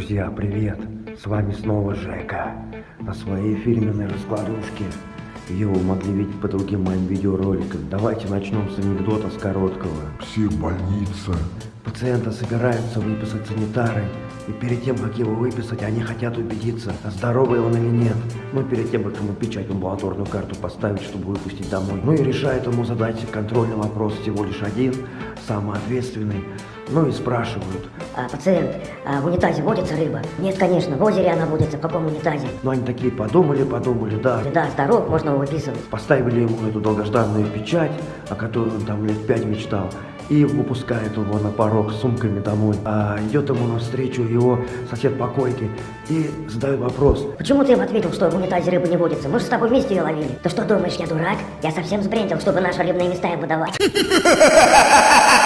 Друзья, привет! С вами снова Жека на своей фирменной раскладушке. Ее вы могли видеть по другим моим видеороликам. Давайте начнем с анекдота с короткого. Психбольница. Пациента собираются выписать санитары, и перед тем, как его выписать, они хотят убедиться, здоровый он или нет. Ну, перед тем, как ему печать в амбулаторную карту поставить, чтобы выпустить домой. Ну и решает ему задать контрольный вопрос всего лишь один, самый ответственный. Ну и спрашивают. А, пациент, а в унитазе водится рыба? Нет, конечно, в озере она водится, в каком унитазе? Ну они такие подумали, подумали, да. Да, здоров, можно его выписывать. Поставили ему эту долгожданную печать, о которой он там лет пять мечтал, и выпускает его на порог с сумками домой. А идет ему навстречу его сосед по койке и задает вопрос. Почему ты им ответил, что в унитазе рыба не водится? Мы же с тобой вместе ее ловили. Ты что думаешь, я дурак? Я совсем сбрендил, чтобы наши рыбные места им выдавать.